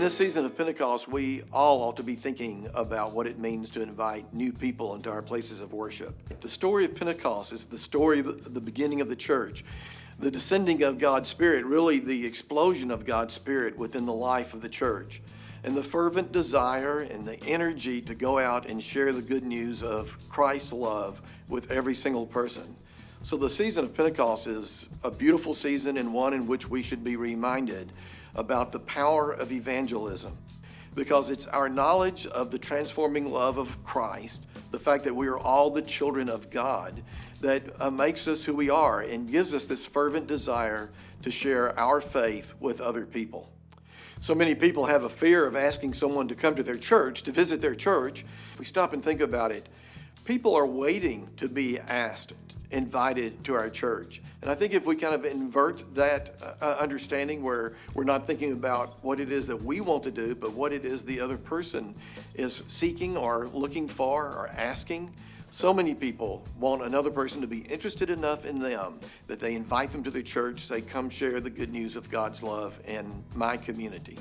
this season of Pentecost, we all ought to be thinking about what it means to invite new people into our places of worship. The story of Pentecost is the story of the beginning of the church, the descending of God's Spirit, really the explosion of God's Spirit within the life of the church, and the fervent desire and the energy to go out and share the good news of Christ's love with every single person. So the season of Pentecost is a beautiful season and one in which we should be reminded about the power of evangelism because it's our knowledge of the transforming love of Christ, the fact that we are all the children of God, that uh, makes us who we are and gives us this fervent desire to share our faith with other people. So many people have a fear of asking someone to come to their church, to visit their church. If we stop and think about it, people are waiting to be asked invited to our church. And I think if we kind of invert that uh, uh, understanding where we're not thinking about what it is that we want to do, but what it is the other person is seeking or looking for or asking, so many people want another person to be interested enough in them that they invite them to their church, say, come share the good news of God's love in my community.